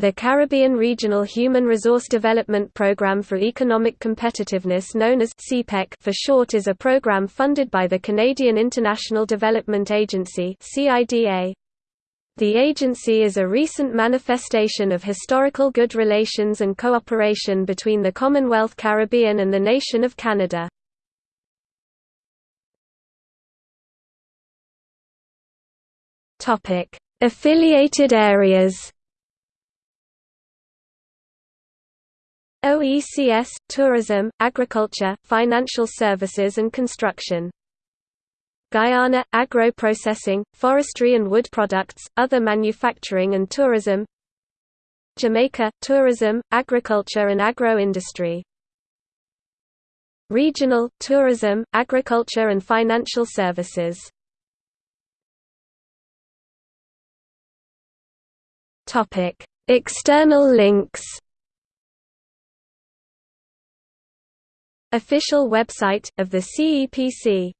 The Caribbean Regional Human Resource Development Program for Economic Competitiveness known as CPEC for short is a program funded by the Canadian International Development Agency. The agency is a recent manifestation of historical good relations and cooperation between the Commonwealth Caribbean and the nation of Canada. Affiliated areas OECS, tourism, agriculture, financial services and construction. Guyana, agro-processing, forestry and wood products, other manufacturing and tourism. Jamaica, tourism, agriculture and agro-industry. Regional, tourism, agriculture and financial services. External links Official website, of the CEPC